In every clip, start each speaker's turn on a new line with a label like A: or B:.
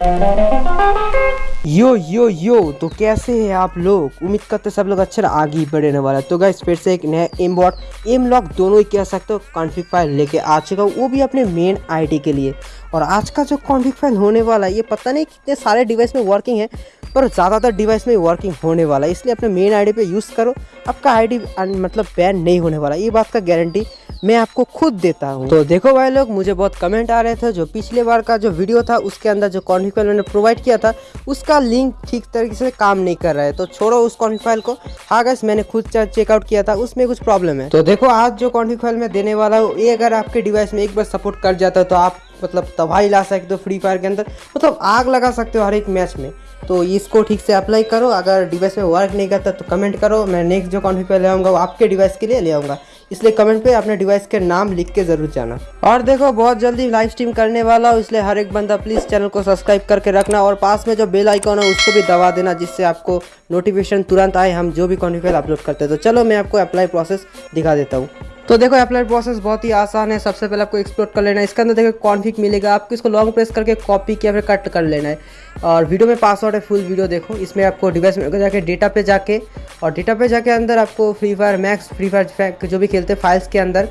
A: यो यो यो तो कैसे हैं आप लोग? उम्मीद करते सब लोग अच्छे आगे ही बढ़ने वाला तो गाइस फिर से एक नया एम बॉट एम लॉक दोनों ही कह सकते हो कॉन्फिग फ़ाइल लेके आ चुका वो भी अपने मेन आईडी के लिए। और आज का जो कॉन्फिग फ़ाइल होने वाला है, ये पता नहीं कितने सारे डिवाइस में वर्किंग है, पर ज़्यादातर डिवाइस में वर्किंग होने वाला है, इसलिए अपने मेन आईडी पे यूज़ करो। आपका आईडी मतलब बैन नहीं होने वाला, ये बात का गारंटी मैं आपको खुद देता हूँ। तो देखो भाई लोग, मुझे बहुत कमेंट आ रहे थे, जो पिछले बार का जो वीडियो था, उसके अंदर जो कॉन्फिग फ़ाइल मैंने प्रोवाइड किया था, उसका लिंक ठीक तरीके से काम नहीं कर रहा है। तो छोड़ो उस कॉन्फिग फ़ाइल को। हाँ गैस मैंने खुद चेकआउट किया था, उसमें कुछ प्रॉब्लम है। तो देखो, आज जो कॉन्फिग फ़ाइल मैं देने वाला हूँ, ये अगर आपके डिवाइस में एक बार सपोर्ट कर जाता है तो आप मतलब तबाही ला सकते हो फ्री फायर के अंदर। मतलब आग लगा सकते हो हर एक मैच में। तो इसको ठीक से अप्लाई करो। अगर डिवाइस में वर्क नहीं करता तो कमेंट करो। मैं नेक्स्ट जो कॉन्फिग ले आऊँगा, वो आपके डिवाइस के लिए ले आऊँगा। इसलिए कमेंट पे अपने डिवाइस के नाम लिख के ज़रूर जाना। और देखो, बहुत जल्दी लाइव स्ट्रीम करने वाला हूँ, इसलिए हर एक बंदा प्लीज़ चैनल को सब्सक्राइब करके रखना। और पास में जो बेल आइकॉन है, उसको भी दबा देना, जिससे आपको नोटिफिकेशन तुरंत आए, हम जो भी कॉन्फिग अपलोड करते हैं। तो चलो, मैं आपको अप्लाई प्रोसेस दिखा देता हूँ। तो देखो अप्लाई प्रोसेस बहुत ही आसान है। सबसे पहले आपको एक्सप्लोर कर लेना है। इसके अंदर देखो कॉन्फिक मिलेगा। आपको इसको लॉन्ग प्रेस करके कॉपी किया, फिर कट कर लेना है। और वीडियो में पासवर्ड है फुल वीडियो देखो। इसमें आपको डिवाइस में जाके डेटा पे जाके, और डेटा पे जाके अंदर आपको Free Fire Max Free Fire जो भी खेलते हैं फाइल्स के अंदर,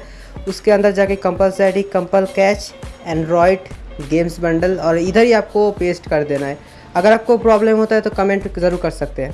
A: उसके अंदर जाके कंपलसरी कंपल कैच एंड्रॉयड गेम्स बंडल और इधर ही आपको पेस्ट कर देना है। अगर आपको प्रॉब्लम होता है तो कमेंट ज़रूर कर सकते हैं।